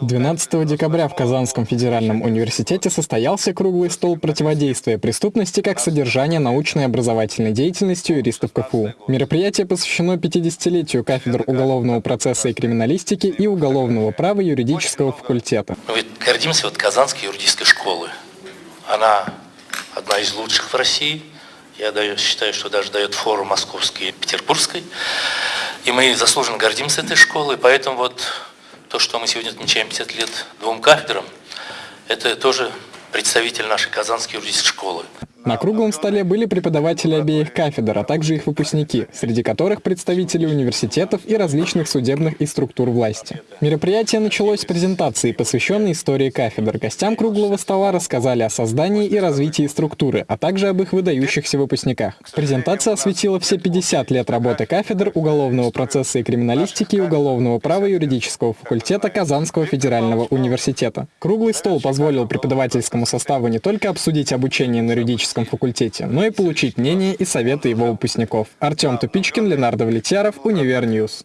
12 декабря в Казанском федеральном университете состоялся круглый стол противодействия преступности как содержания научной и образовательной деятельности юристов КФУ. Мероприятие посвящено 50-летию кафедр уголовного процесса и криминалистики и уголовного права юридического факультета. Мы гордимся вот Казанской юридической школы. Она одна из лучших в России. Я считаю, что даже дает фору московской и петербургской. И мы заслуженно гордимся этой школой, поэтому вот то, что мы сегодня отмечаем 50 лет двум кафедрам, это тоже представитель нашей Казанской юридической школы. На круглом столе были преподаватели обеих кафедр, а также их выпускники, среди которых представители университетов и различных судебных и структур власти. Мероприятие началось с презентации, посвященной истории кафедр. Гостям круглого стола рассказали о создании и развитии структуры, а также об их выдающихся выпускниках. Презентация осветила все 50 лет работы кафедр уголовного процесса и криминалистики и уголовного права юридического факультета Казанского федерального университета. Круглый стол позволил преподавательскому составу не только обсудить обучение на юридическом юридическом факультете, но и получить мнение и советы его выпускников. Артем Тупичкин, Ленар Довлетьяров, Univer News.